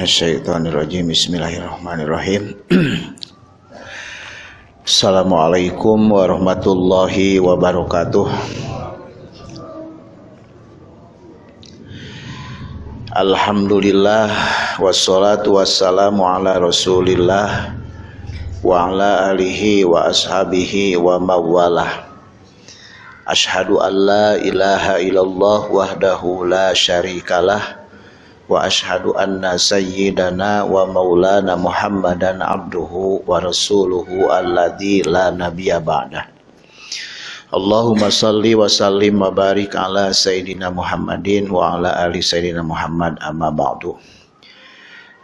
Bismillahirrahmanirrahim. Assalamualaikum warahmatullahi wabarakatuh. Alhamdulillah Wassalatu wassalamu ala rasulillah Wa ala alihi wa ashabihi wa mawalah. Ashadu an la ilaha illallah wahdahu la syarikalah sayyidana wa maulana muhammadan abduhu wa rasuluhu alladzi la nabiyya ba'dah. Allahumma salli wa sallim wa barik ala sayyidina Muhammadin wa ala ali sayyidina Muhammad amma ba'du.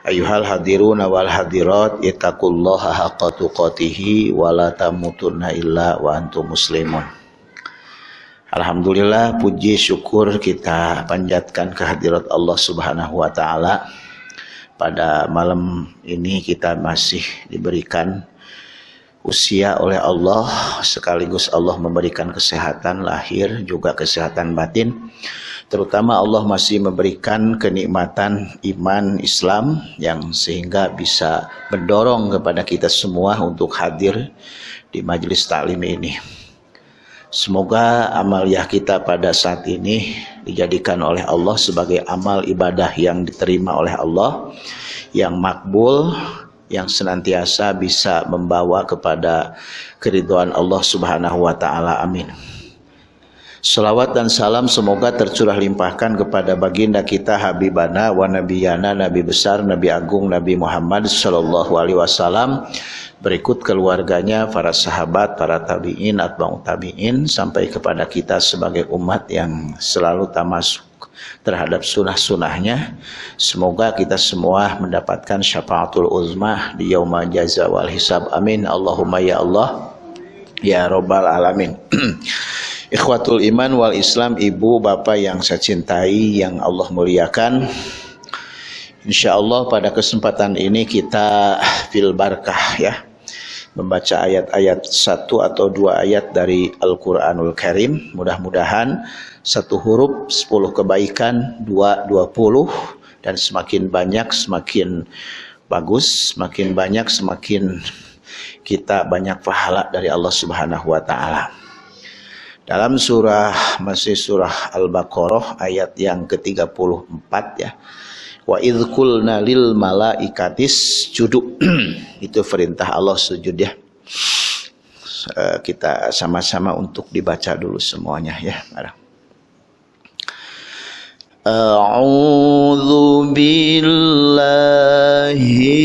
Ayuhal hadiruna wal hadirat ittaqullaha haqqa wa la tamutunna illa wa antum muslimun Alhamdulillah puji syukur kita panjatkan kehadirat Allah Subhanahu wa taala. Pada malam ini kita masih diberikan usia oleh Allah sekaligus Allah memberikan kesehatan lahir juga kesehatan batin. Terutama Allah masih memberikan kenikmatan iman Islam yang sehingga bisa mendorong kepada kita semua untuk hadir di majelis taklim ini. Semoga amaliyah kita pada saat ini dijadikan oleh Allah sebagai amal ibadah yang diterima oleh Allah, yang makbul, yang senantiasa bisa membawa kepada keriduan Allah Subhanahu wa taala. Amin. Salawat dan salam semoga tercurah limpahkan kepada baginda kita Habibana wa Nabiyana Nabi besar Nabi agung Nabi Muhammad sallallahu alaihi wasallam berikut keluarganya, para sahabat, para tabi'in, atba'u tabi'in, sampai kepada kita sebagai umat yang selalu tamasuk terhadap sunnah-sunnahnya. Semoga kita semua mendapatkan syafaatul uzmah di yaumah jaza wal hisab. Amin. Allahumma ya Allah. Ya Rabbal Alamin. Ikhwatul iman wal islam, ibu, bapak yang saya cintai, yang Allah muliakan. Insya Allah pada kesempatan ini kita fil barkah ya membaca ayat-ayat satu atau dua ayat dari Al-Quranul Karim. Mudah-mudahan satu huruf sepuluh kebaikan, dua dua puluh dan semakin banyak semakin bagus, semakin banyak semakin kita banyak pahala dari Allah Subhanahu wa taala. Dalam surah masih surah Al-Baqarah ayat yang ke-34 ya. Wa idkulna lil malaikatis judu. Itu perintah Allah sujud ya. Uh, kita sama-sama untuk dibaca dulu semuanya ya. A'udzu billahi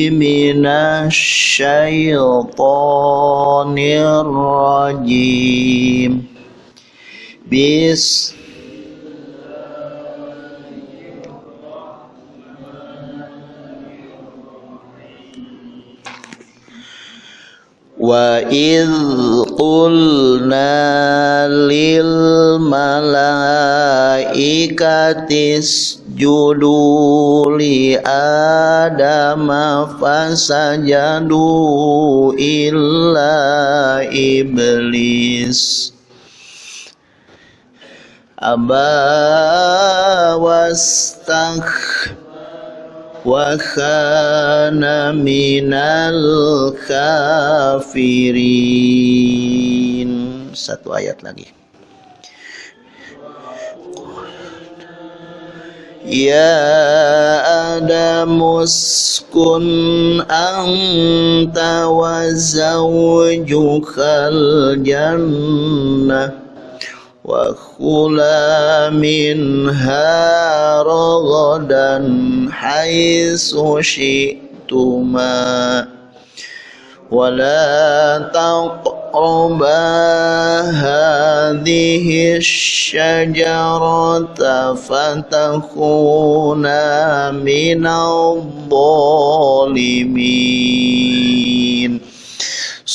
minasy syaithanir rajim Bis. Wa idh qulna lil malaikati isjudu li adama fasajadu illa iblis aba wastakh wa khana minal kafirin satu ayat lagi يا آدم اسكن أنت وزوجك الجنة وكلا منها رغدا حيث شئتما. ولا تقربا هذه الشجرة فتكونا من الظالمين.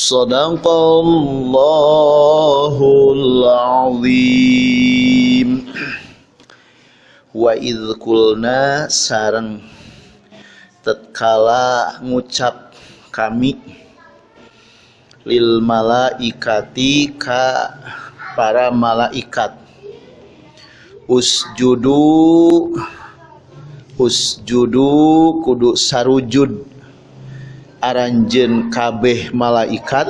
صدق الله العظيم وإذ قلنا sareng tatkala ngucap kami lil malaikati ka para malaikat usjudu usjudu kudu sarujud aranjen kabeh malaikat.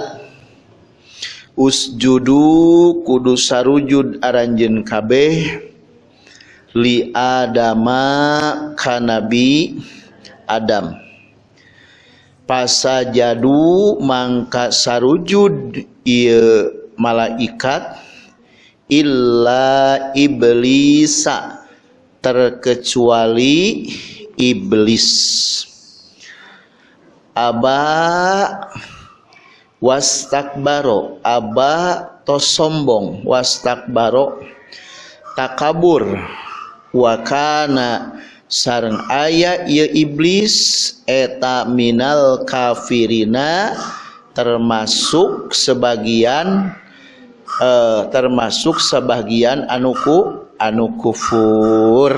Usjudu kudu sarujud aranjen kabeh. Li adama kanabi adam. Pasajadu mangka sarujud ieu malaikat illa iblisa terkecuali iblis aba. Wastakbaro. Aba to sombong. Wastakbaro. Takabur. Wakana sareng aya ieu iblis eta minal kafirina termasuk sebagian eh, termasuk sebagian anuku anu kufur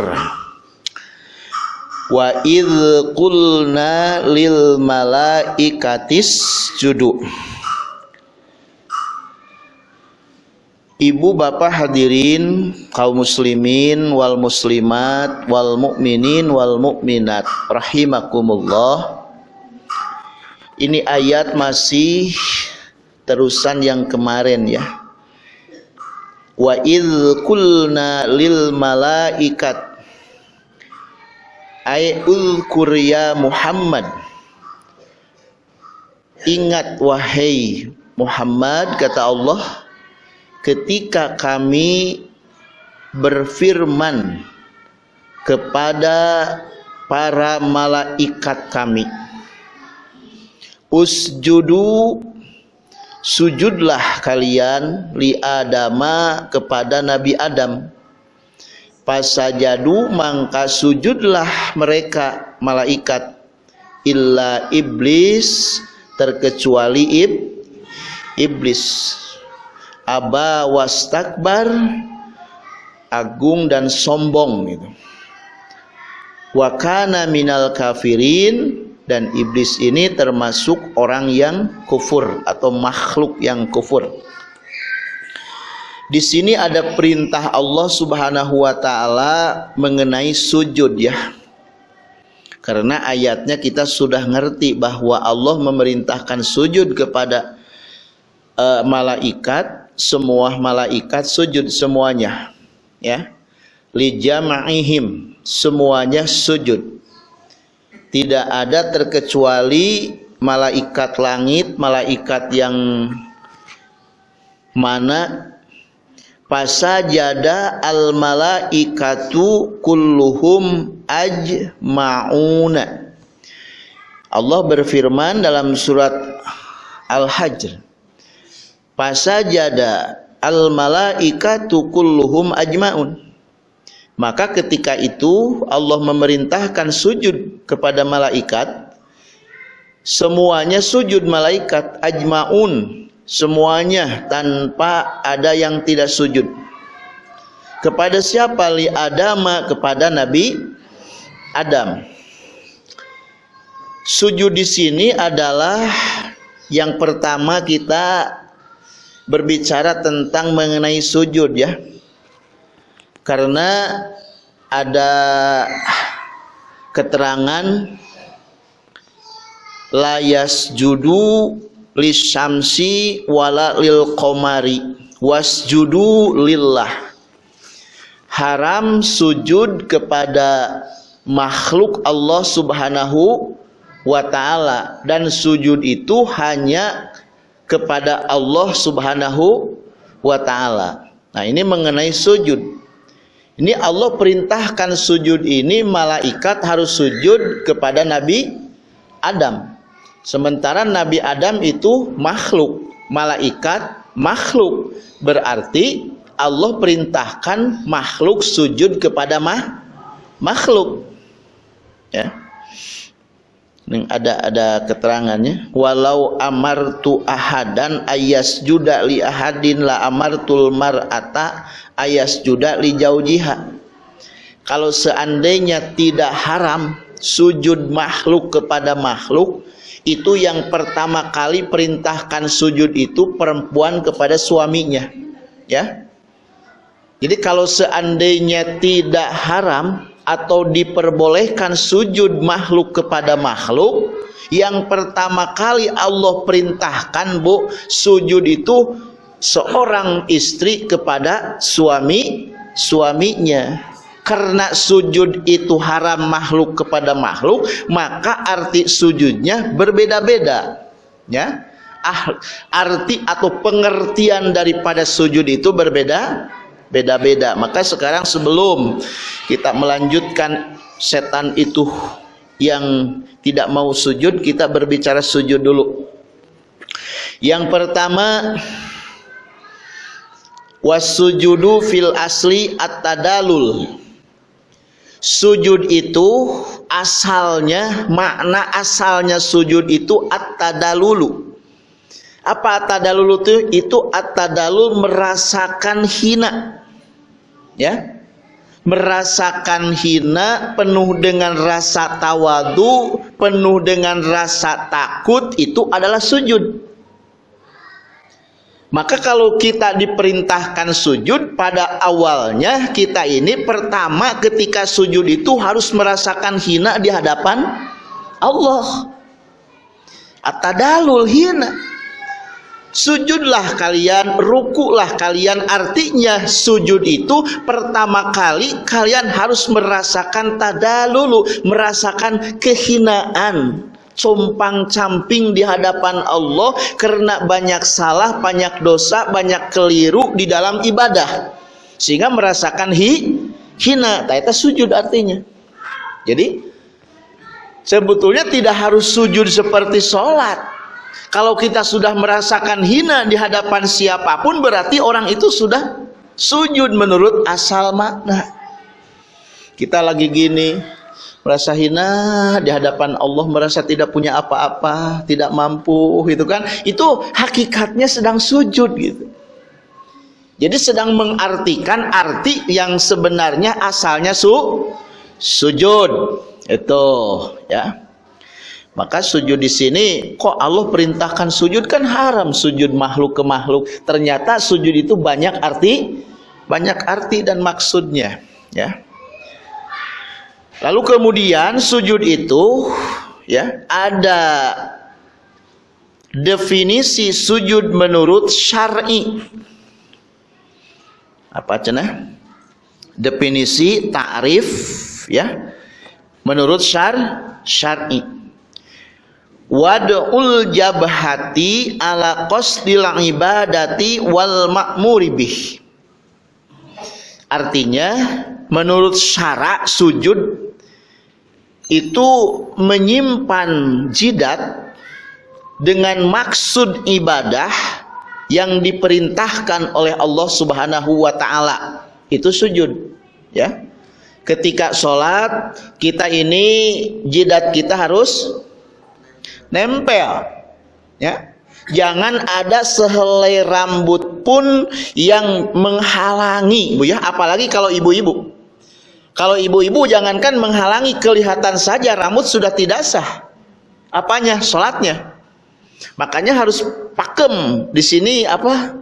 wa id qulna lil malaikatis judu Ibu bapak hadirin kaum muslimin wal muslimat wal mukminin wal mukminat rahimakumullah. Ini ayat masih terusan yang kemarin ya. Wa idz qulna lil malaikat ay ulkur ya Muhammad. Ingat wahai Muhammad kata Allah ketika kami berfirman kepada para malaikat kami usjudu sujudlah kalian li adama kepada nabi adam pasajadu mangka sujudlah mereka malaikat. Illa iblis terkecuali ib iblis. Aba wastakbar agung dan sombong gitu. Wakana minal kafirin dan iblis ini termasuk orang yang kufur atau makhluk yang kufur di sini ada perintah Allah Subhanahu wa taala mengenai sujud ya. Karena ayatnya kita sudah ngerti bahwa Allah memerintahkan sujud kepada uh, malaikat semua malaikat sujud semuanya ya li jama'ihim semuanya sujud tidak ada terkecuali malaikat langit malaikat yang mana pasajada al malaikatu kulluhum ajma'una. Allah berfirman dalam surat Al-Hajr fasajada al malaikatu kulluhum ajmaun. Maka ketika itu Allah memerintahkan sujud kepada malaikat. Semuanya sujud malaikat ajmaun semuanya tanpa ada yang tidak sujud. Kepada siapa? Li adama kepada nabi Adam. Sujud di sini adalah yang pertama kita berbicara tentang mengenai sujud ya. Karena ada keterangan layas judu lisamsi wala lil komari wasjudu lillah haram sujud kepada makhluk Allah Subhanahu wa taala dan sujud itu hanya kepada Allah Subhanahu wa taala. Nah, ini mengenai sujud. Ini Allah perintahkan sujud ini malaikat harus sujud kepada Nabi Adam. Sementara Nabi Adam itu makhluk, malaikat makhluk. Berarti Allah perintahkan makhluk sujud kepada mah, makhluk. Ya. Ini ada ada keterangannya. Walau amartu ahadan ayas juda li ahadin la amartul mar'ata ayas juda li jaujiha. Kalau seandainya tidak haram sujud makhluk kepada makhluk, itu yang pertama kali perintahkan sujud itu perempuan kepada suaminya. Ya. Jadi kalau seandainya tidak haram atau diperbolehkan sujud makhluk kepada makhluk yang pertama kali Allah perintahkan bu sujud itu seorang istri kepada suami suaminya karena sujud itu haram makhluk kepada makhluk maka arti sujudnya berbeda-beda ya ah, arti atau pengertian daripada sujud itu berbeda beda-beda. Maka sekarang sebelum kita melanjutkan setan itu yang tidak mau sujud, kita berbicara sujud dulu. Yang pertama wasujudu fil asli at-tadalul. Sujud itu asalnya makna asalnya sujud itu at-tadalulu. Apa at-tadalul itu? Itu at-tadalul merasakan hina ya merasakan hina penuh dengan rasa tawadu penuh dengan rasa takut itu adalah sujud maka kalau kita diperintahkan sujud pada awalnya kita ini pertama ketika sujud itu harus merasakan hina di hadapan Allah. Atadalul hina. Sujudlah kalian, rukulah kalian. Artinya sujud itu pertama kali kalian harus merasakan tadalulu, merasakan kehinaan, compang camping di hadapan Allah karena banyak salah, banyak dosa, banyak keliru di dalam ibadah. Sehingga merasakan hi, hina. Itu sujud artinya. Jadi sebetulnya tidak harus sujud seperti sholat kalau kita sudah merasakan hina di hadapan siapa pun berarti orang itu sudah sujud menurut asal makna. Kita lagi gini, merasa hina di hadapan Allah, merasa tidak punya apa-apa, tidak mampu gitu kan. Itu hakikatnya sedang sujud gitu. Jadi sedang mengartikan arti yang sebenarnya asalnya su sujud. Itu ya. Maka sujud di sini kok Allah perintahkan sujud kan haram sujud makhluk ke makhluk. Ternyata sujud itu banyak arti, banyak arti dan maksudnya, ya. Lalu kemudian sujud itu ya ada definisi sujud menurut syar'i. Apa cenah? Definisi ta'rif ya menurut syar syar'i wad'ul jabhati ala qasdil ibadati wal ma'muri bih artinya menurut syarak sujud itu menyimpan jidat dengan maksud ibadah yang diperintahkan oleh Allah Subhanahu wa taala. Itu sujud ya. Ketika sholat kita ini jidat kita harus nempel ya. Jangan ada sehelai rambut pun yang menghalangi bu ya. Apalagi kalau ibu-ibu kalau ibu-ibu jangankan menghalangi kelihatan saja rambut sudah tidak sah. Apanya? Sholatnya. Makanya harus pakem. Di sini apa?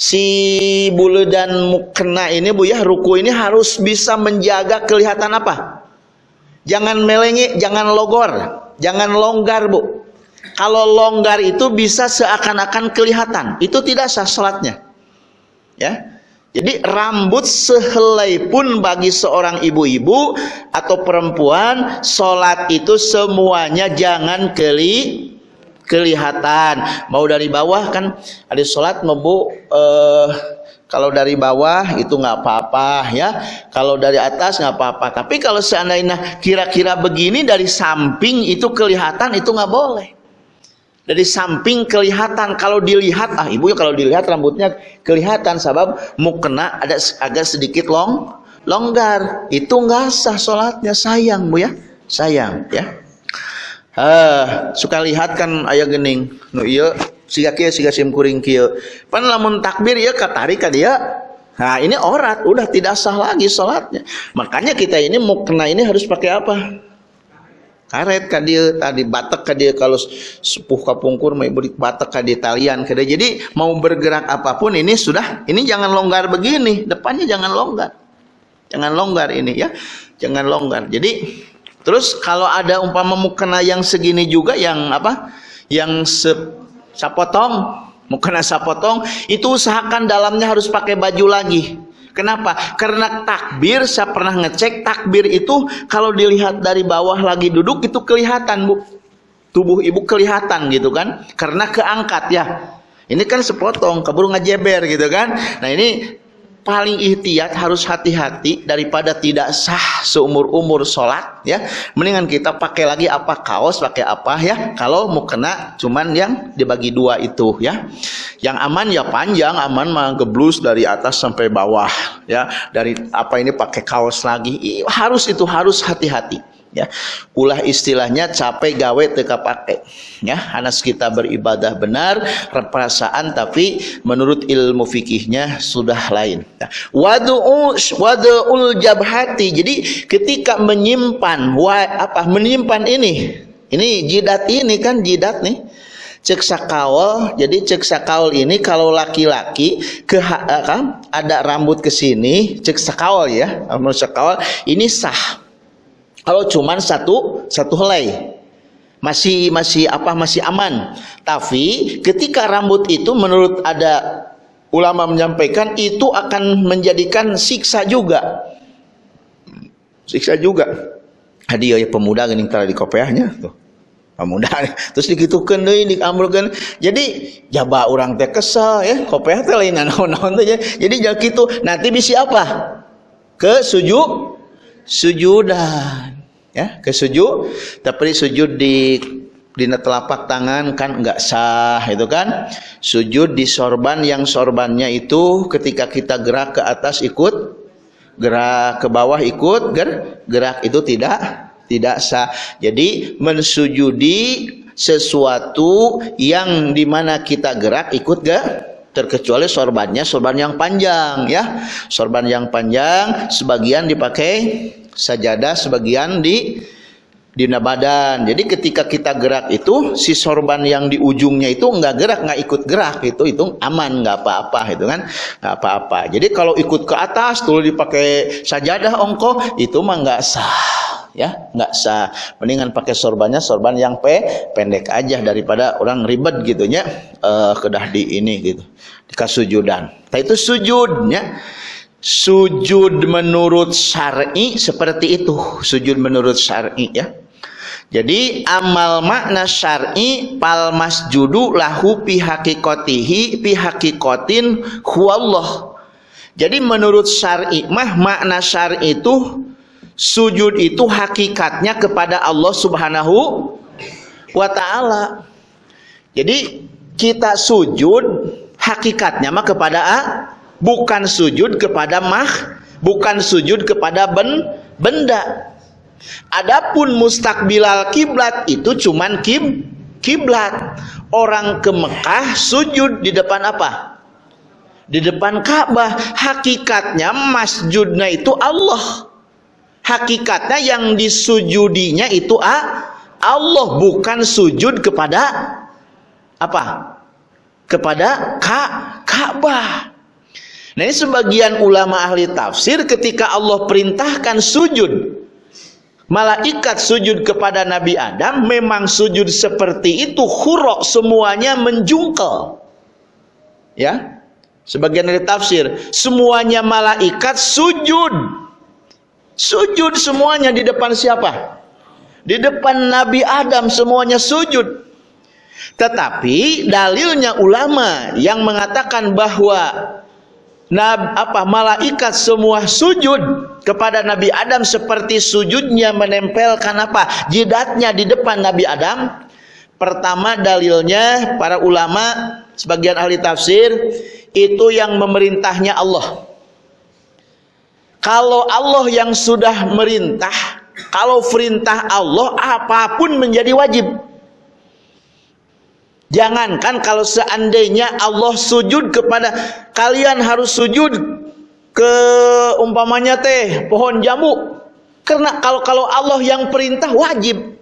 Si bulu dan mukena ini bu ya ruku ini harus bisa menjaga kelihatan apa? Jangan melengi jangan logor jangan longgar bu. Kalau longgar itu bisa seakan-akan kelihatan. Itu tidak sah sholatnya. Ya Jadi rambut sehelai pun bagi seorang ibu-ibu atau perempuan sholat itu semuanya jangan keli kelihatan. Mau dari bawah kan ada sholat membu eh, kalau dari bawah itu nggak apa-apa ya. Kalau dari atas nggak apa-apa. Tapi kalau seandainya kira-kira begini dari samping itu kelihatan itu nggak boleh dari samping kelihatan. Kalau dilihat ah ibu ya kalau dilihat rambutnya kelihatan. Sabab mukena ada agak sedikit long longgar. Itu nggak sah sholatnya. Sayang bu ya. Sayang ya. Uh, suka lihat kan ayah gening. Nu iya siga kia siga sim kuring kia. Pan lamun takbir ya katari ka dia. Nah ini orat. Udah tidak sah lagi sholatnya. Makanya kita ini mukena ini harus pakai apa karet ka dia tadi batak ka dia kalau sepuh kapungkur mau beri batak ka dia talian ka dia. jadi mau bergerak apa pun ini sudah ini jangan longgar begini. Depannya jangan longgar. Jangan longgar ini ya. Jangan longgar. Jadi terus kalau ada umpama mukena yang segini juga yang apa? Yang se sapotong mukena sapotong itu usahakan dalamnya harus pakai baju lagi Kenapa? Karena takbir saya pernah ngecek takbir itu kalau dilihat dari bawah lagi duduk itu kelihatan bu, tubuh ibu kelihatan gitu kan? Karena keangkat ya. Ini kan sepotong, keburu ngajeber gitu kan? Nah ini paling ihtiyat harus hati-hati daripada tidak sah seumur-umur sholat ya. Mendingan kita pakai lagi apa? Kaos pakai apa ya. Kalau mau kena cuman yang dibagi dua itu ya. Yang aman ya panjang aman mah geblus dari atas sampai bawah ya. Dari apa ini pakai kaos lagi harus itu harus hati-hati ya. Ulah istilahnya capek gawe teka pakai ya anas kita beribadah benar perasaan tapi menurut ilmu fikihnya sudah lain. Wadu'u wadu'ul jabhati. Jadi ketika menyimpan wa, apa menyimpan ini ini jidat ini kan jidat nih. Cek sakawal jadi cek sakawal ini kalau laki-laki ke eh, kan ada rambut ke sini cek sakawal ya rambut sakawal ini sah kalau cuman satu satu helai masih masih apa masih aman. Tapi ketika rambut itu menurut ada ulama menyampaikan itu akan menjadikan siksa juga. Siksa juga. Hadiah ya pemuda gini kalau di kopiahnya tuh. Pemuda terus dikitukeun deui diambilkeun. Jadi jaba orang teh kesel ya, kopiah teh lain naon-naon teh. Jadi jadi kitu nanti bisa apa? Ke sujud sujudan ya ke sujud. Tapi sujud di di telapak tangan kan enggak sah itu kan? Sujud di sorban yang sorbannya itu ketika kita gerak ke atas ikut gerak ke bawah ikut ger, gerak itu tidak tidak sah. Jadi mensujudi sesuatu yang di mana kita gerak ikut gak terkecuali sorbannya sorban yang panjang ya sorban yang panjang sebagian dipakai sajadah sebagian di di badan. Jadi ketika kita gerak itu si sorban yang di ujungnya itu nggak gerak nggak ikut gerak itu itu aman nggak apa-apa itu kan nggak apa-apa. Jadi kalau ikut ke atas tuh dipakai sajadah ongko itu mah nggak sah ya nggak sah. Mendingan pakai sorbannya sorban yang pe pendek aja daripada orang ribet gitunya uh, kedah di ini gitu. Kasujudan. Nah itu sujudnya. Sujud menurut syar'i seperti itu. Sujud menurut syar'i ya. Jadi amal makna syar'i pal masjudu lahu pi hakikotihi pi hakikotin huwallah. Jadi menurut syar'i mah makna syar'i itu sujud itu hakikatnya kepada Allah Subhanahu wa taala jadi kita sujud hakikatnya mah kepada bukan sujud kepada mah, bukan sujud kepada ben, benda. Adapun mustakbilal kiblat itu cuman kib kiblat. Orang ke Mekah sujud di depan apa? Di depan Ka'bah. Hakikatnya masjidnya itu Allah. Hakikatnya yang disujudinya itu ah, Allah bukan sujud kepada apa? Kepada Ka'bah. Nah ini sebagian ulama ahli tafsir ketika Allah perintahkan sujud Malaikat sujud kepada Nabi Adam memang sujud seperti itu hurok semuanya menjungkel. Ya. Sebagian dari tafsir, semuanya malaikat sujud. Sujud semuanya di depan siapa? Di depan Nabi Adam semuanya sujud. Tetapi dalilnya ulama yang mengatakan bahwa Nab, apa malaikat semua sujud kepada Nabi Adam seperti sujudnya menempelkan apa jidatnya di depan Nabi Adam pertama dalilnya para ulama sebagian ahli tafsir itu yang memerintahnya Allah kalau Allah yang sudah merintah kalau perintah Allah apa pun menjadi wajib Jangankan kalau seandainya Allah sujud kepada kalian harus sujud ke umpamanya teh pohon jambu. Karena kalau kalau Allah yang perintah wajib.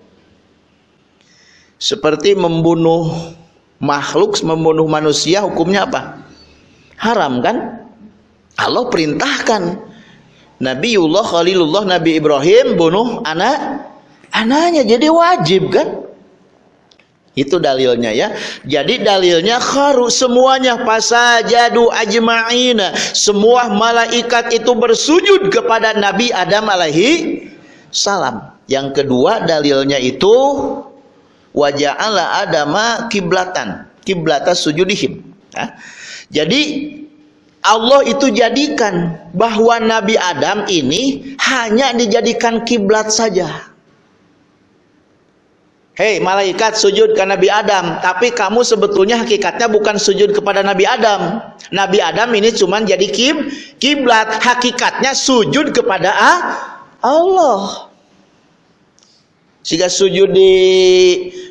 Seperti membunuh makhluk, membunuh manusia hukumnya apa? Haram kan? Allah perintahkan. Nabiullah Khalilullah Nabi Ibrahim bunuh anak anaknya jadi wajib kan? Itu dalilnya ya. Jadi dalilnya kharu semuanya pasajadu ajma'ina. Semua malaikat itu bersujud kepada Nabi Adam alaihi salam. Yang kedua dalilnya itu waja'ala adama kiblatan. Kiblata sujudihim. Ya. Jadi Allah itu jadikan bahwa Nabi Adam ini hanya dijadikan kiblat saja. Hei malaikat sujud ke Nabi Adam. Tapi kamu sebetulnya hakikatnya bukan sujud kepada Nabi Adam. Nabi Adam ini cuma jadi kim kiblat. Hakikatnya sujud kepada Allah. Sehingga sujud di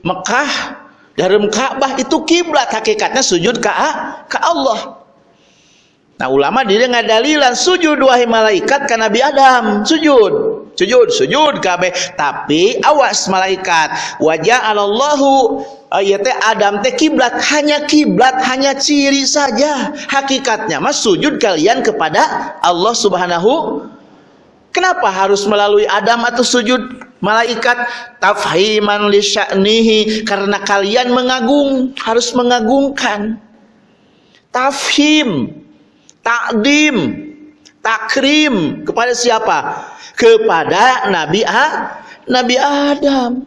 Mekah Dalam Ka'bah itu kiblat. Hakikatnya sujud ke, ke Allah Nah ulama dia ngadalilan sujud wahai malaikat ke Nabi Adam. Sujud. Sujud sujud kabeh tapi awas malaikat. Wajah Allahu ayat Adam teh kiblat. Hanya kiblat hanya ciri saja. Hakikatnya mas sujud kalian kepada Allah Subhanahu. Kenapa harus melalui Adam atau sujud malaikat? Tafhiman li sya'nihi. Karena kalian mengagung harus mengagungkan. Tafhim takdim takrim kepada siapa kepada Nabi A, Nabi Adam.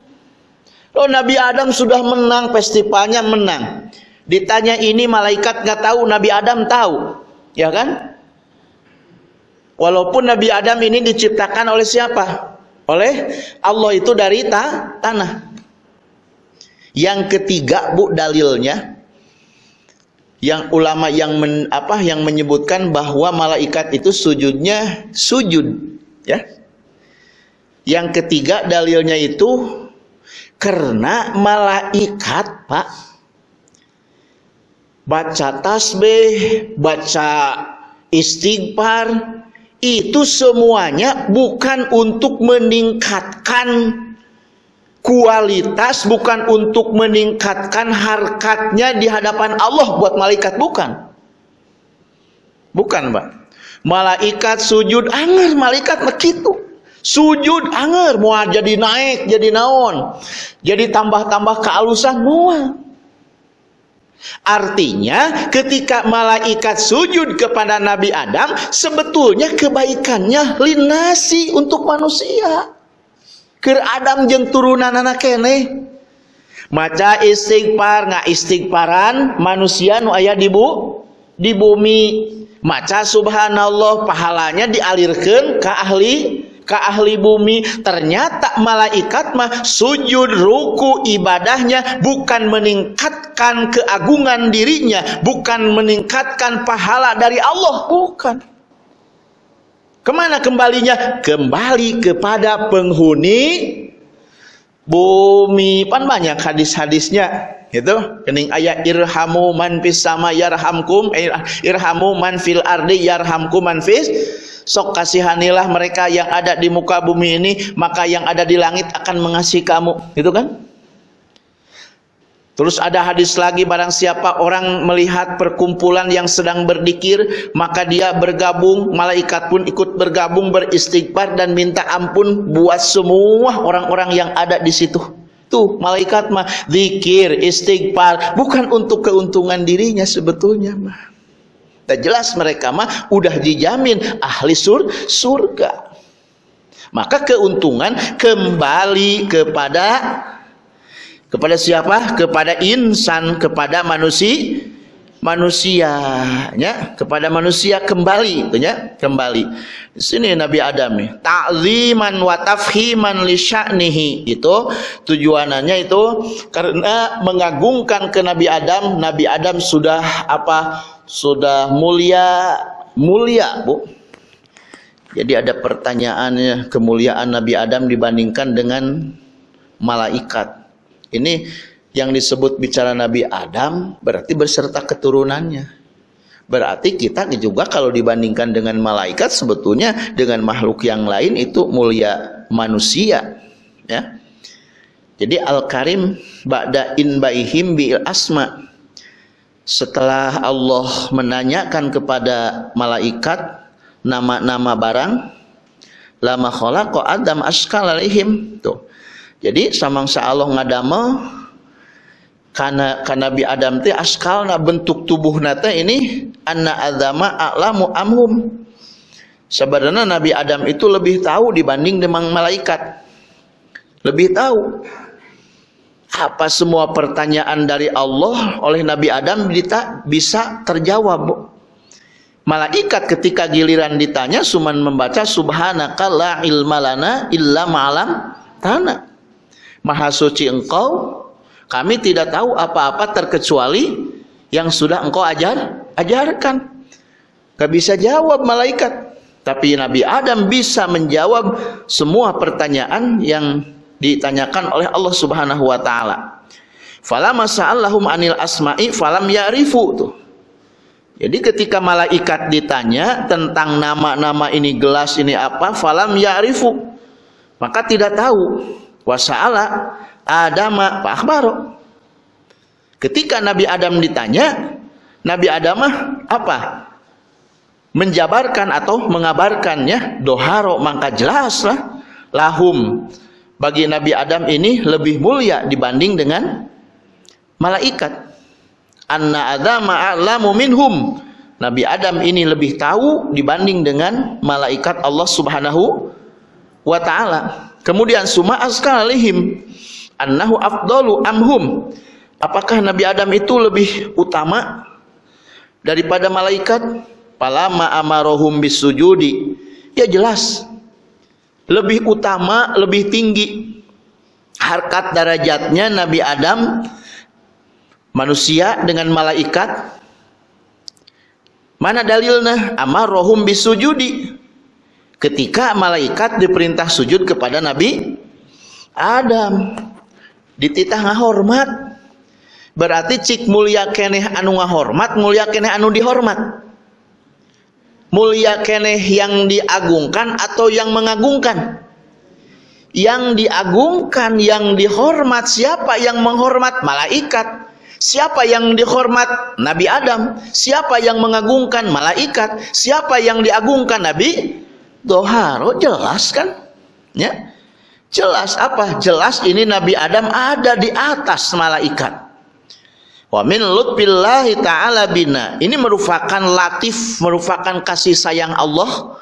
Oh Nabi Adam sudah menang festivalnya menang. Ditanya ini malaikat nggak tahu, Nabi Adam tahu, ya kan? Walaupun Nabi Adam ini diciptakan oleh siapa? Oleh Allah itu dari ta tanah. Yang ketiga bu dalilnya, yang ulama yang men, apa yang menyebutkan bahwa malaikat itu sujudnya sujud, ya. Yang ketiga dalilnya itu karena malaikat, Pak, baca tasbih, baca istighfar, itu semuanya bukan untuk meningkatkan kualitas, bukan untuk meningkatkan harkatnya di hadapan Allah buat malaikat, bukan. Bukan, Pak. Malaikat sujud anger malaikat begitu sujud anger mau jadi naik jadi naon jadi tambah-tambah kealusan mual Artinya ketika malaikat sujud kepada Nabi Adam sebetulnya kebaikannya linasi untuk manusia. Ker Adam jeng turunan anak kene. Maca istighfar nggak istighfaran manusia nu aya di bu di bumi. Maca subhanallah pahalanya dialirkan ke ahli ke ahli bumi ternyata malaikat mah sujud ruku ibadahnya bukan meningkatkan keagungan dirinya bukan meningkatkan pahala dari Allah bukan ke mana kembalinya? Kembali kepada penghuni bumi. Pan banyak hadis-hadisnya itu kening ayat irhamu man fis sama yarhamkum eh, irhamu man fil ardi yarhamkum man fis. Sok kasihanilah mereka yang ada di muka bumi ini maka yang ada di langit akan mengasihi kamu. Gitu kan Terus ada hadis lagi barang siapa orang melihat perkumpulan yang sedang berdikir maka dia bergabung malaikat pun ikut bergabung beristighfar dan minta ampun buat semua orang-orang yang ada di situ. Tuh malaikat mah zikir istighfar bukan untuk keuntungan dirinya sebetulnya mah. Dan jelas mereka mah udah dijamin ahli sur surga. Maka keuntungan kembali kepada kepada siapa? Kepada insan, kepada manusia manusianya. Kepada manusia kembali ya kembali. Di sini Nabi Adam nih ta'ziman wa tafhiman li sya'nihi. Itu tujuannya itu karena mengagungkan ke Nabi Adam. Nabi Adam sudah apa? Sudah mulia mulia Bu. Jadi ada pertanyaannya kemuliaan Nabi Adam dibandingkan dengan malaikat ini yang disebut bicara Nabi Adam berarti beserta keturunannya. Berarti kita juga kalau dibandingkan dengan malaikat sebetulnya dengan makhluk yang lain itu mulia manusia, ya. Jadi Al-Karim ba'da in baihim bil asma. Setelah Allah menanyakan kepada malaikat nama-nama barang lama khalaqa Adam askal alaihim tuh. Jadi samangsa Allah ngadamel karena karena Nabi Adam teh askalna bentuk tubuh nate ini anna azama a'lamu amhum. Sebenarnya Nabi Adam itu lebih tahu dibanding dengan malaikat. Lebih tahu apa semua pertanyaan dari Allah oleh Nabi Adam bisa terjawab. Malaikat ketika giliran ditanya cuman membaca subhanaka la ilma lana illa ma'alam tanah maha suci engkau kami tidak tahu apa-apa terkecuali yang sudah engkau ajar, ajarkan. Gak bisa jawab malaikat. Tapi Nabi Adam bisa menjawab semua pertanyaan yang ditanyakan oleh Allah Subhanahu wa taala. Falamma sa'allahum anil asma'i falam ya'rifu tuh. Jadi ketika malaikat ditanya tentang nama-nama ini gelas ini apa, falam ya'rifu. Maka tidak tahu. Wasa'ala Adama Pak Akhbaro. Ketika Nabi Adam ditanya, Nabi Adam apa? Menjabarkan atau mengabarkannya doharo maka jelaslah lahum bagi Nabi Adam ini lebih mulia dibanding dengan malaikat. Anna Adama a'lamu minhum. Nabi Adam ini lebih tahu dibanding dengan malaikat Allah Subhanahu wa taala. Kemudian suma askalihim annahu afdalu amhum. Apakah Nabi Adam itu lebih utama daripada malaikat? Palama amarohum bisujudi. Ya jelas. Lebih utama lebih tinggi harkat darajatnya Nabi Adam manusia dengan malaikat. Mana dalilnya? Amarohum bisujudi ketika malaikat diperintah sujud kepada Nabi Adam dititah ngahormat. Berarti cik mulia keneh anu ngahormat mulia keneh anu dihormat. Mulia keneh yang diagungkan atau yang mengagungkan? Yang diagungkan yang dihormat siapa yang menghormat? Malaikat. Siapa yang dihormat? Nabi Adam. Siapa yang mengagungkan? Malaikat. Siapa yang diagungkan? Nabi Doharo jelas kan ya Jelas apa? Jelas ini Nabi Adam ada di atas malaikat. Wa min lutfillahi ta'ala bina. Ini merupakan latif, merupakan kasih sayang Allah,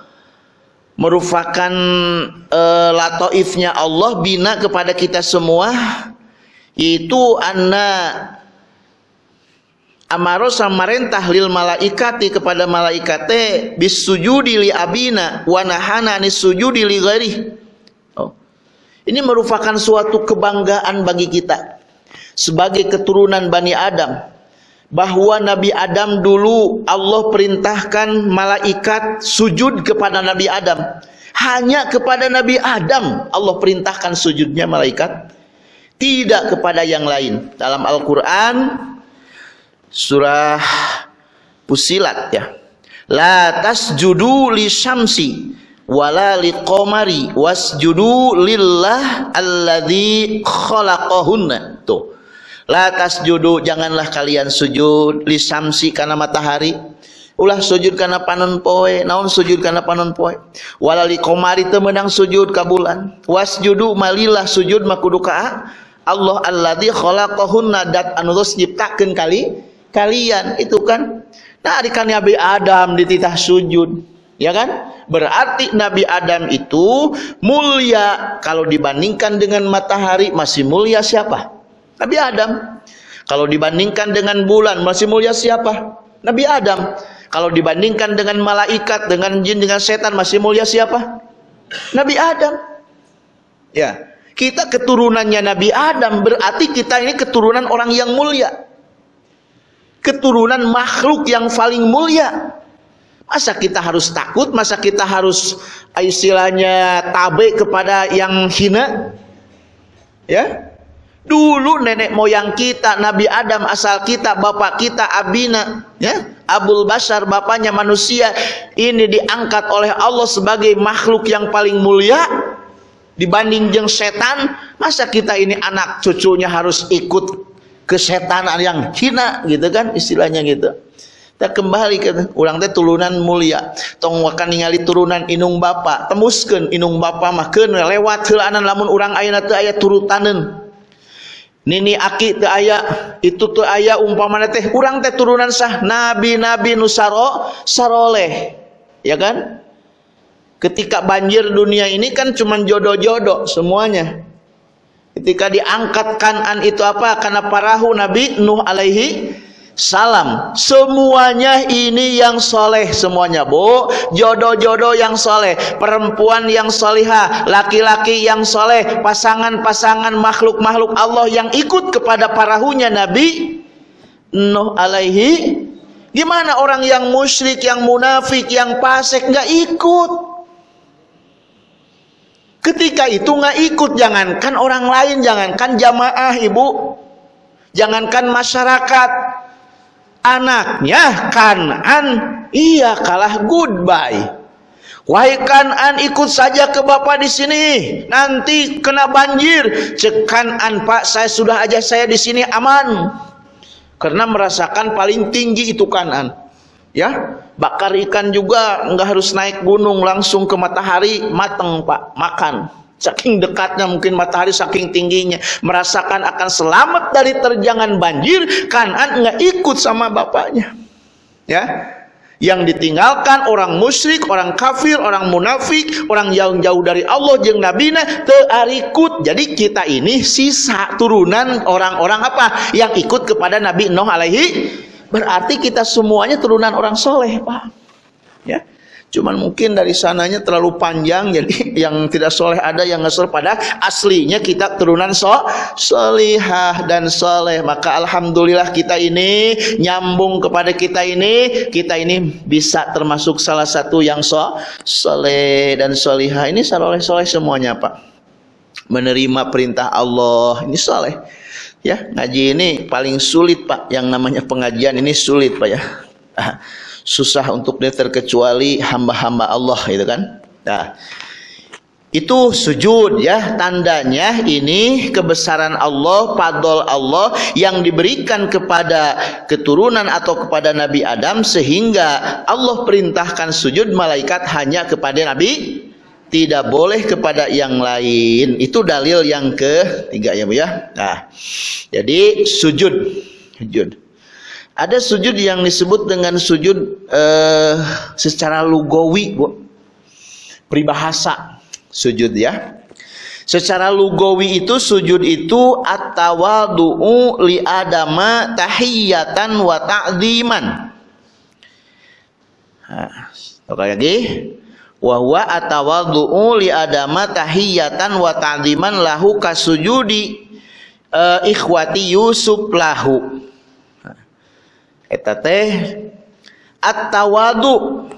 merupakan uh, latoifnya Allah bina kepada kita semua. Itu anna amaro samarentah lil malaikati kepada malaikate bis sujudi li abina wa nahana anis sujudi li ghairihi ini merupakan suatu kebanggaan bagi kita sebagai keturunan Bani Adam bahwa Nabi Adam dulu Allah perintahkan malaikat sujud kepada Nabi Adam. Hanya kepada Nabi Adam Allah perintahkan sujudnya malaikat, tidak kepada yang lain. Dalam Al-Qur'an surah Pusilat ya. La tasjudu li syamsi wala liqamari wasjudu lillah alladzi khalaqahunna. Tuh. La tasjudu janganlah kalian sujud li samsi kana matahari. Ulah sujud kana panon poe naon sujud kana panon poe? Wala liqamari teu meunang sujud ka bulan. Wasjudu malillah sujud makudu ka Allah alladzi khalaqahunna dat anu nyiptakeun kali kalian itu kan Nah, adikan Nabi Adam dititah sujud. Ya kan? Berarti Nabi Adam itu mulia kalau dibandingkan dengan matahari masih mulia siapa? Nabi Adam. Kalau dibandingkan dengan bulan masih mulia siapa? Nabi Adam. Kalau dibandingkan dengan malaikat, dengan jin, dengan setan masih mulia siapa? Nabi Adam. Ya. Kita keturunannya Nabi Adam berarti kita ini keturunan orang yang mulia. Keturunan makhluk yang paling mulia. Masa kita harus takut? Masa kita harus istilahnya tabe kepada yang hina? Ya. Dulu nenek moyang kita, Nabi Adam asal kita, bapak kita Abina, ya. Abul Bashar bapaknya manusia ini diangkat oleh Allah sebagai makhluk yang paling mulia dibanding jeng setan. Masa kita ini anak cucunya harus ikut kesetanan yang hina gitu kan istilahnya gitu. Kita kembali ke orang teh turunan mulia. Tong wakan ningali turunan inung bapa. Temuskeun inung bapa mah keun lewat heulaanan lamun urang ayeuna teu aya turutaneun. Nini aki teu aya, itu teu aya umpamana teh urang teh turunan sah nabi-nabi nu saro saroleh. Ya kan? Ketika banjir dunia ini kan cuma jodoh-jodoh semuanya. Ketika diangkat kanan itu apa? Karena parahu Nabi Nuh alaihi salam. Semuanya ini yang soleh semuanya bu. Jodoh-jodoh yang soleh perempuan yang solihah laki-laki yang soleh pasangan-pasangan makhluk-makhluk Allah yang ikut kepada parahunya Nabi Nuh alaihi. Gimana orang yang musyrik yang munafik yang pasek nggak ikut ketika itu nggak ikut jangankan orang lain jangankan jamaah ibu. Jangankan masyarakat. Anaknya Kanan iya kalah goodbye. Wahai Kanan ikut saja ke bapak di sini. Nanti kena banjir. Cek Kanan Pak saya sudah aja saya di sini aman. Karena merasakan paling tinggi itu Kanan ya bakar ikan juga nggak harus naik gunung langsung ke matahari mateng Pak makan Saking dekatnya mungkin matahari, saking tingginya. Merasakan akan selamat dari terjangan banjir. Kanan nggak ikut sama bapaknya. Ya, yang ditinggalkan orang musyrik, orang kafir, orang munafik, orang yang jauh dari Allah jeng nabina tearikut. Jadi kita ini sisa turunan orang-orang apa yang ikut kepada Nabi Nuh alaihi berarti kita semuanya turunan orang soleh, Pak. Ya. Cuman mungkin dari sananya terlalu panjang jadi yang tidak soleh ada yang ngesel pada aslinya kita turunan so solihah dan soleh maka alhamdulillah kita ini nyambung kepada kita ini kita ini bisa termasuk salah satu yang so soleh dan solihah ini soleh soleh semuanya pak menerima perintah Allah ini soleh ya ngaji ini paling sulit pak. Yang namanya pengajian ini sulit pak ya. Susah untuk dia terkecuali hamba-hamba Allah itu kan? Nah itu sujud ya. Tandanya ini kebesaran Allah padol Allah yang diberikan kepada keturunan atau kepada Nabi Adam sehingga Allah perintahkan sujud malaikat hanya kepada Nabi tidak boleh kepada yang lain itu dalil yang ketiga ya Bu ya nah jadi sujud sujud ada sujud yang disebut dengan sujud uh, secara lugawi, Bu. Peribahasa sujud ya. Secara lugawi itu sujud itu at-tawadu'u li adama tahiyatan wa ta'dziman. Nah, lagi. Wa huwa at-tawadu'u li adama tahiyatan wa ta'dziman lahu kasujudi uh, ikhwati Yusuf lahu. Eta teh at-tawadu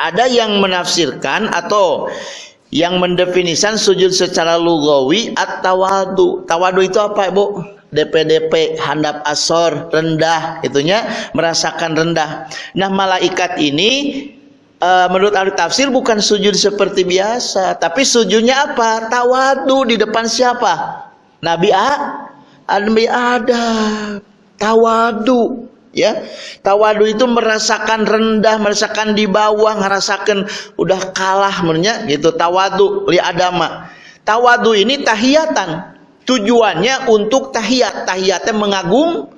ada yang menafsirkan atau yang mendefinisikan sujud secara lugawi at-tawadu tawadu itu apa ibu? DPDP handap asor rendah itunya merasakan rendah. Nah malaikat ini e, menurut ahli tafsir bukan sujud seperti biasa tapi sujudnya apa? Tawadu di depan siapa? Nabi A Nabi Adam. Tawadu ya. Tawadu itu merasakan rendah merasakan di bawah merasakan udah kalah menurutnya gitu. Tawadu li adama. Tawadu ini tahiyatan. Tujuannya untuk tahiyat. Tahiyatnya mengagung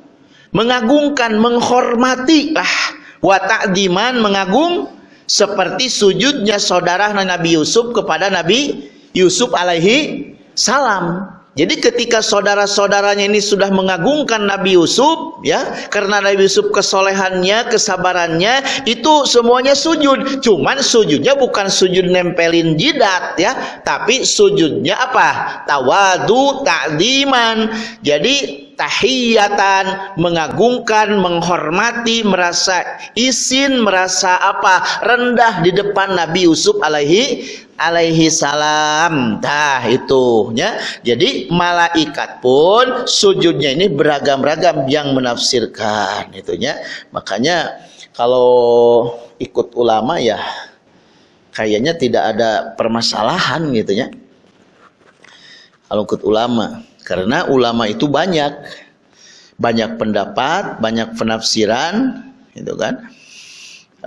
mengagungkan menghormati lah. Wa ta'diman mengagung seperti sujudnya saudara Nabi Yusuf kepada Nabi Yusuf alaihi salam. Jadi ketika saudara-saudaranya ini sudah mengagungkan Nabi Yusuf ya, karena Nabi Yusuf kesolehannya, kesabarannya itu semuanya sujud. Cuman sujudnya bukan sujud nempelin jidat ya, tapi sujudnya apa? Tawadu, ta'diman. Jadi tahiyatan, mengagungkan, menghormati, merasa izin, merasa apa? rendah di depan Nabi Yusuf alaihi alaihi salam. Nah, itu ya. Jadi malaikat pun sujudnya ini beragam-ragam yang menafsirkan itunya. Makanya kalau ikut ulama ya kayaknya tidak ada permasalahan gitu ya. Kalau ikut ulama karena ulama itu banyak. Banyak pendapat, banyak penafsiran, gitu kan.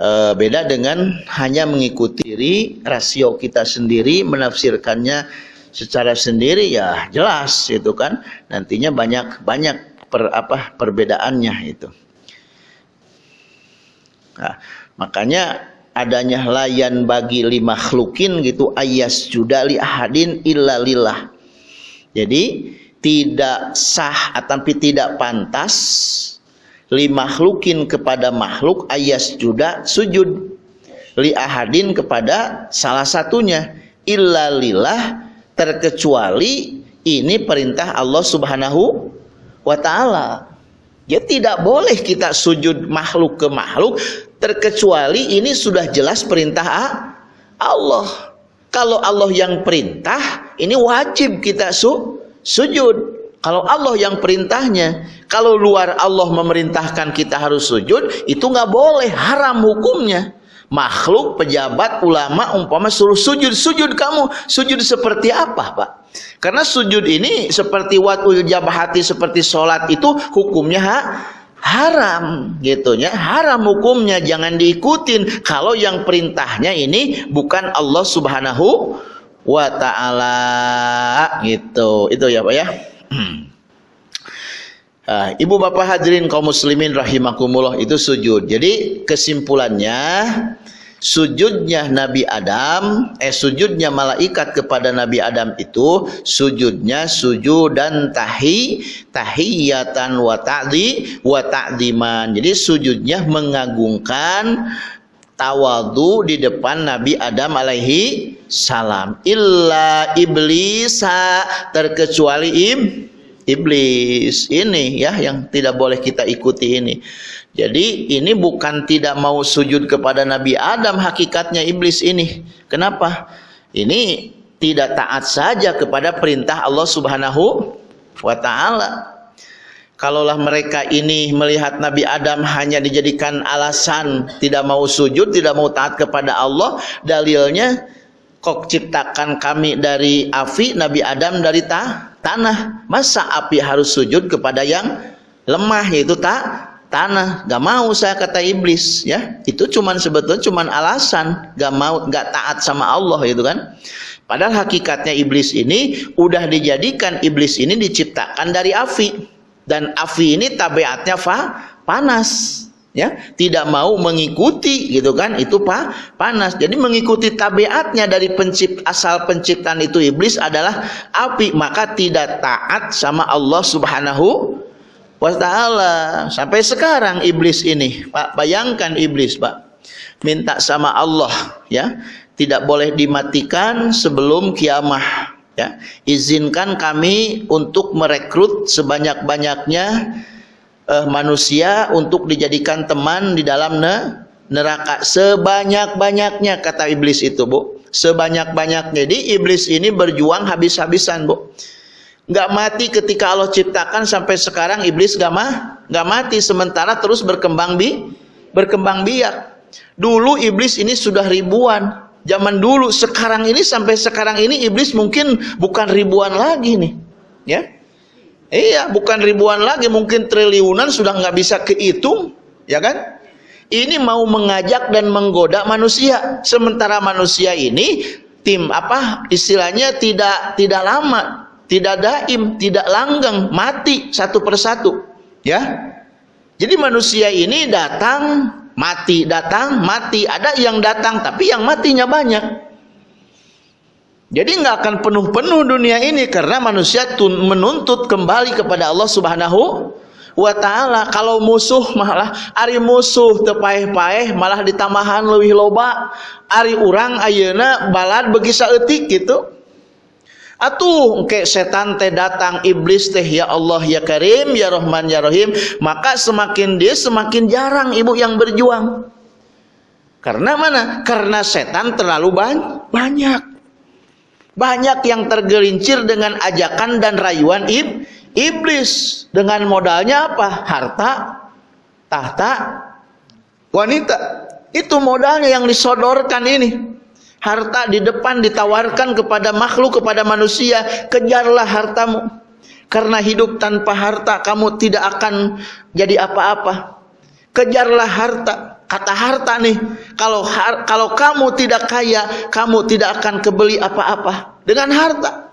E, beda dengan hanya mengikuti diri, rasio kita sendiri, menafsirkannya secara sendiri ya jelas itu kan. Nantinya banyak banyak per, apa perbedaannya itu. Nah, makanya adanya layan bagi lima khlukin gitu ayas judali ahadin illa lillah. Jadi tidak sah tapi tidak pantas li makhlukin kepada makhluk ayas juga sujud li ahadin kepada salah satunya illa lillah terkecuali ini perintah Allah Subhanahu wa taala. Ya tidak boleh kita sujud makhluk ke makhluk terkecuali ini sudah jelas perintah Allah. Kalau Allah yang perintah, ini wajib kita su sujud. Kalau Allah yang perintahnya, kalau luar Allah memerintahkan kita harus sujud, itu nggak boleh, haram hukumnya. Makhluk, pejabat, ulama, umpama suruh sujud, sujud kamu, sujud seperti apa, Pak? Karena sujud ini seperti watul jabahati, seperti sholat itu hukumnya ha? haram gitu ya haram hukumnya jangan diikutin kalau yang perintahnya ini bukan Allah Subhanahu wa taala gitu. Itu ya Pak ya. Nah, Ibu Bapak hadirin kaum muslimin rahimakumullah itu sujud. Jadi kesimpulannya sujudnya Nabi Adam eh sujudnya malaikat kepada Nabi Adam itu sujudnya sujud dan tahi tahiyatan wa ta'di wa ta'diman. Jadi sujudnya mengagungkan tawadu di depan Nabi Adam alaihi salam. Illa iblisa terkecuali iblis. Ini ya yang tidak boleh kita ikuti ini. Jadi ini bukan tidak mau sujud kepada Nabi Adam hakikatnya iblis ini. Kenapa? Ini tidak taat saja kepada perintah Allah Subhanahu wa taala kalaulah mereka ini melihat Nabi Adam hanya dijadikan alasan tidak mau sujud, tidak mau taat kepada Allah, dalilnya kok ciptakan kami dari api, Nabi Adam dari ta tanah. Masa api harus sujud kepada yang lemah yaitu tak tanah? Gak mau saya kata iblis ya. Itu cuman sebetulnya cuman alasan. Gak mau gak taat sama Allah itu kan. Padahal hakikatnya iblis ini udah dijadikan iblis ini diciptakan dari api dan api ini tabiatnya fa, panas ya. Tidak mau mengikuti gitu kan? Itu pa, panas. Jadi mengikuti tabiatnya dari pencipt asal penciptaan itu iblis adalah api. Maka tidak taat sama Allah Subhanahu wa taala. Sampai sekarang iblis ini Pak bayangkan iblis Pak. Minta sama Allah ya. Tidak boleh dimatikan sebelum kiamah ya izinkan kami untuk merekrut sebanyak-banyaknya uh, manusia untuk dijadikan teman di dalam ne neraka. Sebanyak-banyaknya kata iblis itu Bu. Sebanyak-banyaknya. Jadi iblis ini berjuang habis-habisan Bu. Nggak mati ketika Allah ciptakan sampai sekarang iblis gak mah nggak mati. Sementara terus berkembang bi berkembang biak. Dulu iblis ini sudah ribuan zaman dulu sekarang ini sampai sekarang ini iblis mungkin bukan ribuan lagi nih. Ya? Iya bukan ribuan lagi mungkin triliunan sudah nggak bisa kehitung ya kan? Ini mau mengajak dan menggoda manusia. Sementara manusia ini tim apa istilahnya tidak tidak lama tidak daim tidak langgeng mati satu persatu ya? Jadi manusia ini datang mati datang, mati. Ada yang datang tapi yang matinya banyak. Jadi nggak akan penuh-penuh dunia ini karena manusia menuntut kembali kepada Allah Subhanahu wa taala. Kalau musuh malah ari musuh tepaeh-paeh malah ditambahan lebih loba. Ari urang ayeuna balad bagi saeutik gitu. Atuh ke setan teh datang iblis teh ya Allah ya Karim ya Rahman ya Rahim maka semakin dia semakin jarang ibu yang berjuang. Karena mana? Karena setan terlalu banyak. Banyak yang tergelincir dengan ajakan dan rayuan ib, iblis. Dengan modalnya apa? Harta, tahta, wanita. Itu modalnya yang disodorkan ini. Harta di depan ditawarkan kepada makhluk, kepada manusia. Kejarlah hartamu. Karena hidup tanpa harta kamu tidak akan jadi apa-apa. Kejarlah harta kata harta nih kalau har, kalau kamu tidak kaya kamu tidak akan kebeli apa-apa dengan harta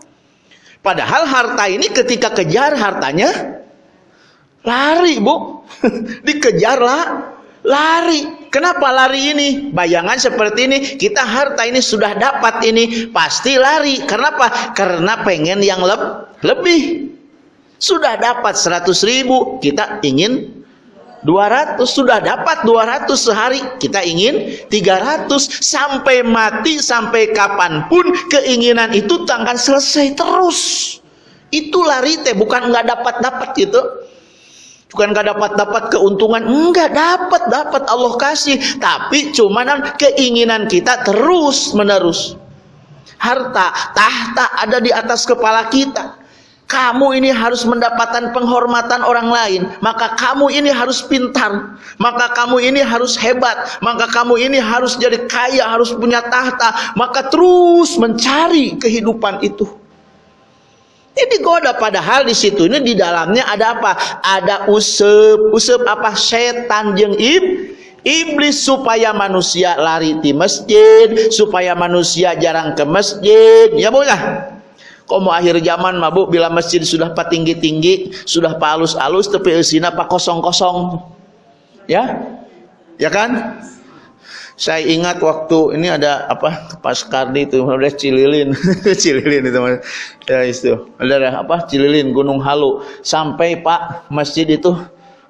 padahal harta ini ketika kejar hartanya lari bu dikejarlah lari. Kenapa lari ini? Bayangan seperti ini kita harta ini sudah dapat ini pasti lari. Kenapa? Karena pengen yang leb lebih. Sudah dapat 100 ribu kita ingin 200 sudah dapat 200 sehari kita ingin 300 sampai mati sampai kapan pun keinginan itu takkan selesai terus. Itu lari teh bukan nggak dapat dapat gitu bukan nggak dapat dapat keuntungan. Enggak dapat dapat Allah kasih. Tapi cuman keinginan kita terus menerus. Harta tahta ada di atas kepala kita. Kamu ini harus mendapatkan penghormatan orang lain, maka kamu ini harus pintar, maka kamu ini harus hebat, maka kamu ini harus jadi kaya, harus punya tahta, maka terus mencari kehidupan itu. Ini goda padahal di situ ini di dalamnya ada apa? Ada usep, usep apa? Setan jeng ib, iblis supaya manusia lari di masjid, supaya manusia jarang ke masjid. Ya boleh. Kok mau akhir zaman mabuk bila masjid sudah pak tinggi-tinggi, sudah pak alus-alus tapi usina pak kosong-kosong. Ya? Ya kan? Saya ingat waktu ini ada apa pas Kardi itu udah Cililin, Cililin itu ya itu. Ada apa Cililin Gunung Halu. Sampai Pak masjid itu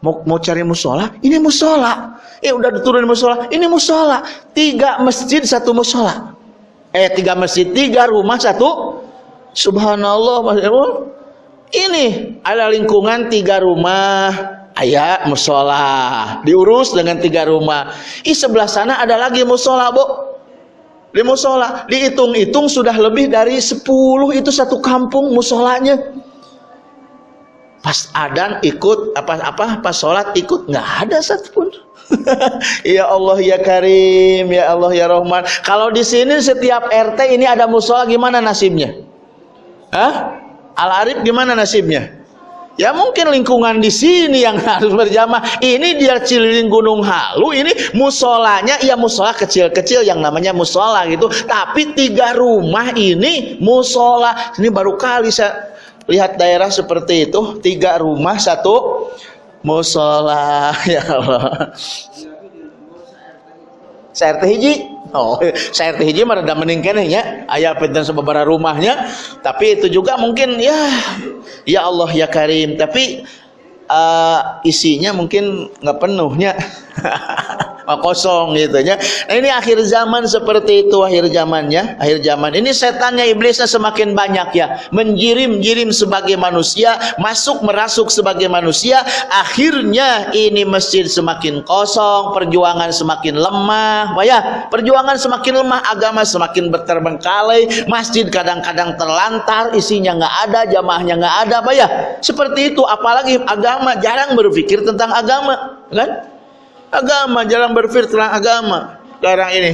mau mau cari musola, ini musola. Eh udah diturun musola, ini musola. Tiga masjid satu musola. Eh tiga masjid tiga rumah satu. Subhanallah Mas Ini ada lingkungan tiga rumah, ayah musola, diurus dengan tiga rumah. Ih sebelah sana ada lagi musola, bu. Di musola, dihitung-hitung sudah lebih dari sepuluh itu satu kampung musolanya. Pas adan ikut apa apa pas sholat ikut nggak ada satupun. ya Allah ya Karim, ya Allah ya Rahman. Kalau di sini setiap RT ini ada musola gimana nasibnya? Hah? Al Arif gimana nasibnya? Ya mungkin lingkungan di sini yang harus berjamaah. Ini dia Cililin Gunung Halu, ini musolanya ya musola kecil-kecil yang namanya musola gitu. Tapi tiga rumah ini musola. Ini baru kali saya lihat daerah seperti itu, tiga rumah satu musola. Ya Allah. Saya hiji Oh, saya hiji mah rada mending keneh nya. Aya pinten sababaraha rumahnya, tapi itu juga mungkin ya ya Allah ya Karim, tapi uh, isinya mungkin nggak penuhnya. kosong gitu ya. Nah ini akhir zaman seperti itu akhir zamannya, akhir zaman. Ini setannya iblisnya semakin banyak ya, menjirim-jirim sebagai manusia, masuk merasuk sebagai manusia, akhirnya ini masjid semakin kosong, perjuangan semakin lemah, ya, perjuangan semakin lemah, agama semakin berterbengkalai, masjid kadang-kadang terlantar, isinya nggak ada, jamaahnya nggak ada, ya. Seperti itu, apalagi agama jarang berpikir tentang agama, kan? Agama, jarang berpikir tentang agama sekarang ini.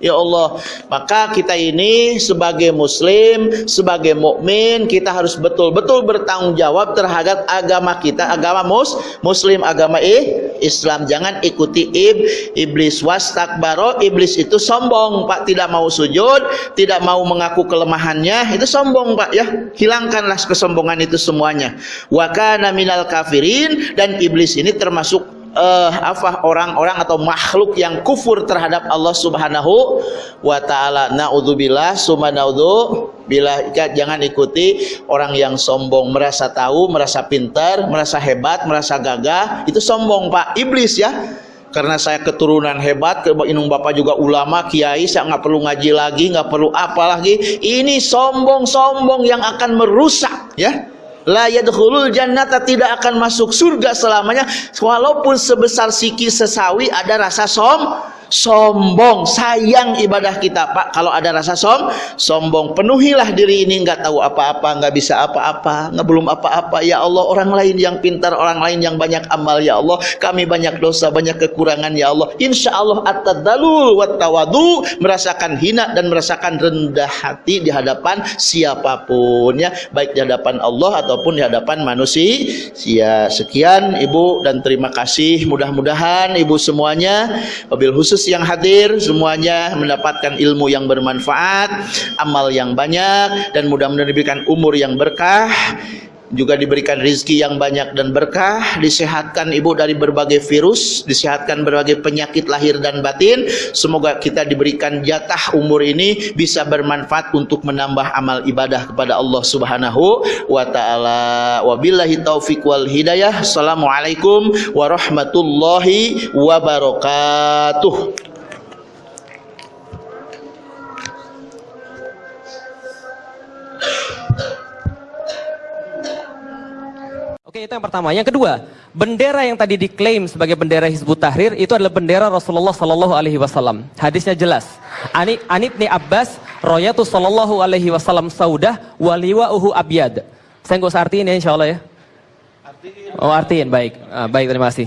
Ya Allah, maka kita ini sebagai muslim, sebagai mukmin, kita harus betul-betul bertanggung jawab terhadap agama kita, agama mus, muslim, agama eh, Islam. Jangan ikuti ib, iblis wastakbaro, iblis itu sombong, Pak, tidak mau sujud, tidak mau mengaku kelemahannya, itu sombong, Pak, ya. Hilangkanlah kesombongan itu semuanya. Wa minal kafirin dan iblis ini termasuk uh, apa orang-orang atau makhluk yang kufur terhadap Allah Subhanahu wa taala. Naudzubillah, summa bila jangan ikuti orang yang sombong, merasa tahu, merasa pintar, merasa hebat, merasa gagah, itu sombong, Pak. Iblis ya karena saya keturunan hebat, inung bapak juga ulama, kiai, saya nggak perlu ngaji lagi, nggak perlu apa lagi. Ini sombong-sombong yang akan merusak, ya la yadkhulul jannata tidak akan masuk surga selamanya walaupun sebesar siki sesawi ada rasa som sombong sayang ibadah kita. Pak kalau ada rasa som sombong penuhilah diri ini nggak tahu apa-apa nggak bisa apa-apa nggak belum apa-apa. Ya Allah orang lain yang pintar orang lain yang banyak amal ya Allah. Kami banyak dosa banyak kekurangan ya Allah. Insya Allah at-tadalul merasakan hina dan merasakan rendah hati di hadapan siapa pun ya. Baik di hadapan Allah ataupun di hadapan manusia. Sekian ibu dan terima kasih. Mudah-mudahan ibu semuanya mobil khusus yang hadir semuanya mendapatkan ilmu yang bermanfaat, amal yang banyak dan mudah-mudahan diberikan umur yang berkah juga diberikan rizki yang banyak dan berkah, disehatkan ibu dari berbagai virus, disehatkan berbagai penyakit lahir dan batin. Semoga kita diberikan jatah umur ini bisa bermanfaat untuk menambah amal ibadah kepada Allah Subhanahu wa taala. Wabillahi taufik wal hidayah. Assalamualaikum warahmatullahi wabarakatuh. Oke, itu yang pertama. Yang kedua, bendera yang tadi diklaim sebagai bendera Hizbut Tahrir itu adalah bendera Rasulullah Sallallahu Alaihi Wasallam. Hadisnya jelas. Ani Anib ni Abbas, Royatu Sallallahu Alaihi Wasallam Saudah, waliwa uhu abyad. Saya nggak usah artiin ya, insya Allah ya. Oh artiin, baik, ah, baik terima kasih.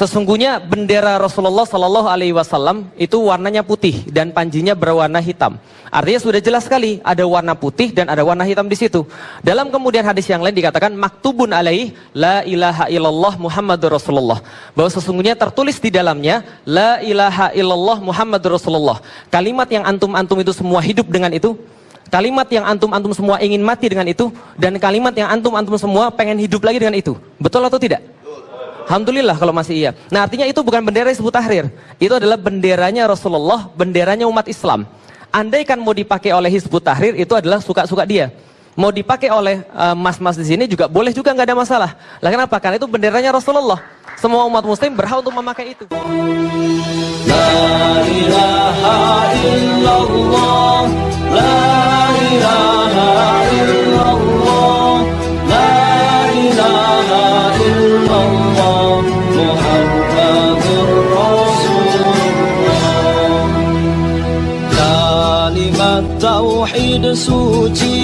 Sesungguhnya bendera Rasulullah Sallallahu Alaihi Wasallam itu warnanya putih dan panjinya berwarna hitam. Artinya sudah jelas sekali ada warna putih dan ada warna hitam di situ. Dalam kemudian hadis yang lain dikatakan maktubun alaih la ilaha illallah Muhammadur Rasulullah. Bahwa sesungguhnya tertulis di dalamnya la ilaha illallah Muhammadur Rasulullah. Kalimat yang antum-antum itu semua hidup dengan itu. Kalimat yang antum-antum semua ingin mati dengan itu. Dan kalimat yang antum-antum semua pengen hidup lagi dengan itu. Betul atau tidak? Alhamdulillah kalau masih iya. Nah artinya itu bukan bendera Hizbut Tahrir. Itu adalah benderanya Rasulullah, benderanya umat Islam. Andaikan mau dipakai oleh Hizbut Tahrir itu adalah suka-suka dia. Mau dipakai oleh eh, mas-mas uh, di sini juga boleh juga nggak ada masalah. Lah kenapa? Karena itu benderanya Rasulullah. Semua umat muslim berhak untuk memakai itu. La ilaha illallah, la ilaha illallah, tauhid suci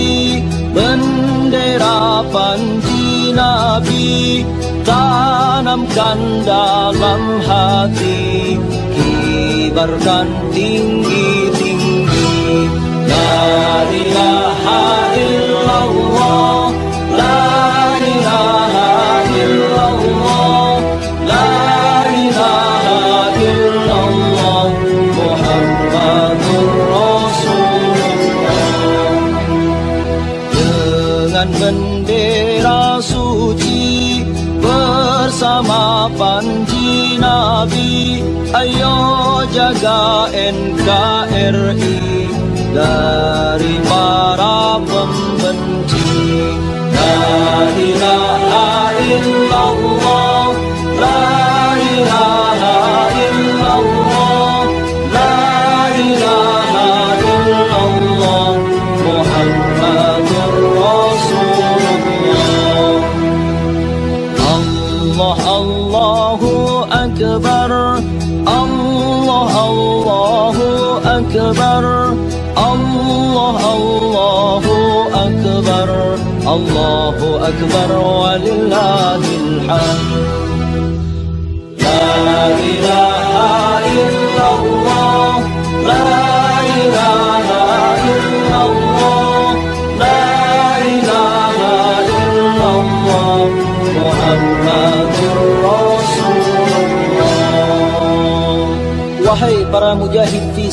bendera panji nabi tanamkan dalam hati kibarkan tinggi-tinggi la ilaha illallah dari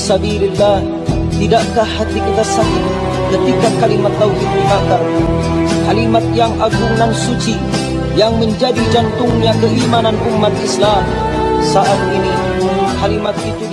sabilillah Tidakkah hati kita sakit ketika kalimat tauhid dibakar Kalimat yang agung dan suci yang menjadi jantungnya keimanan umat Islam. Saat ini kalimat itu